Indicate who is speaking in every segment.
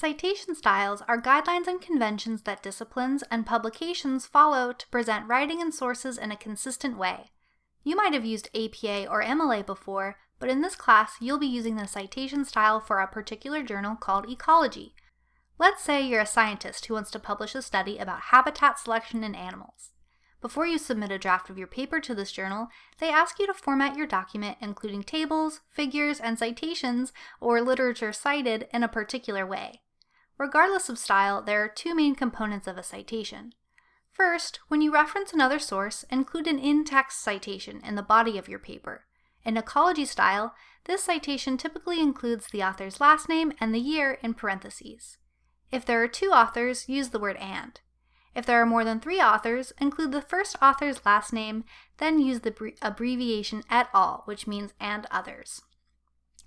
Speaker 1: Citation styles are guidelines and conventions that disciplines and publications follow to present writing and sources in a consistent way. You might have used APA or MLA before, but in this class you'll be using the citation style for a particular journal called Ecology. Let's say you're a scientist who wants to publish a study about habitat selection in animals. Before you submit a draft of your paper to this journal, they ask you to format your document including tables, figures, and citations, or literature cited, in a particular way. Regardless of style, there are two main components of a citation. First, when you reference another source, include an in-text citation in the body of your paper. In ecology style, this citation typically includes the author's last name and the year in parentheses. If there are two authors, use the word and. If there are more than three authors, include the first author's last name, then use the abbreviation et al., which means and others.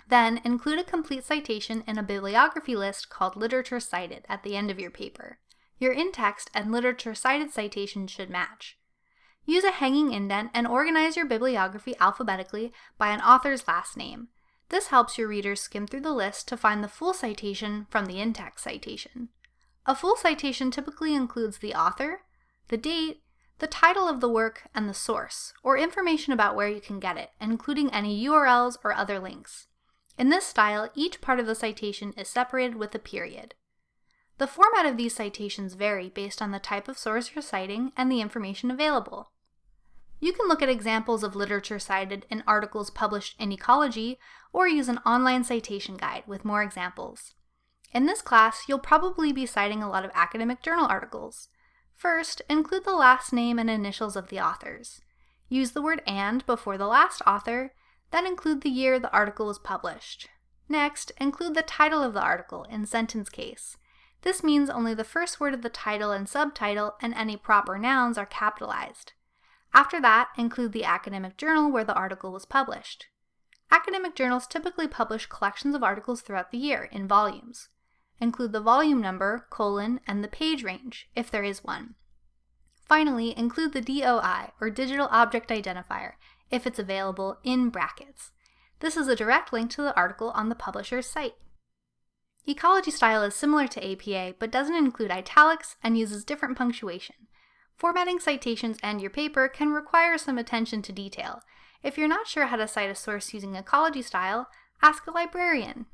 Speaker 1: Then include a complete citation in a bibliography list called Literature Cited at the end of your paper. Your in-text and literature cited citations should match. Use a hanging indent and organize your bibliography alphabetically by an author's last name. This helps your readers skim through the list to find the full citation from the in-text citation. A full citation typically includes the author, the date, the title of the work, and the source, or information about where you can get it, including any URLs or other links. In this style, each part of the citation is separated with a period. The format of these citations vary based on the type of source you're citing and the information available. You can look at examples of literature cited in articles published in Ecology or use an online citation guide with more examples. In this class, you'll probably be citing a lot of academic journal articles. First, include the last name and initials of the authors. Use the word and before the last author, then include the year the article was published. Next, include the title of the article in sentence case. This means only the first word of the title and subtitle and any proper nouns are capitalized. After that, include the academic journal where the article was published. Academic journals typically publish collections of articles throughout the year in volumes. Include the volume number, colon, and the page range, if there is one. Finally, include the DOI, or Digital Object Identifier, if it's available, in brackets. This is a direct link to the article on the publisher's site. Ecology style is similar to APA, but doesn't include italics and uses different punctuation. Formatting citations and your paper can require some attention to detail. If you're not sure how to cite a source using ecology style, ask a librarian.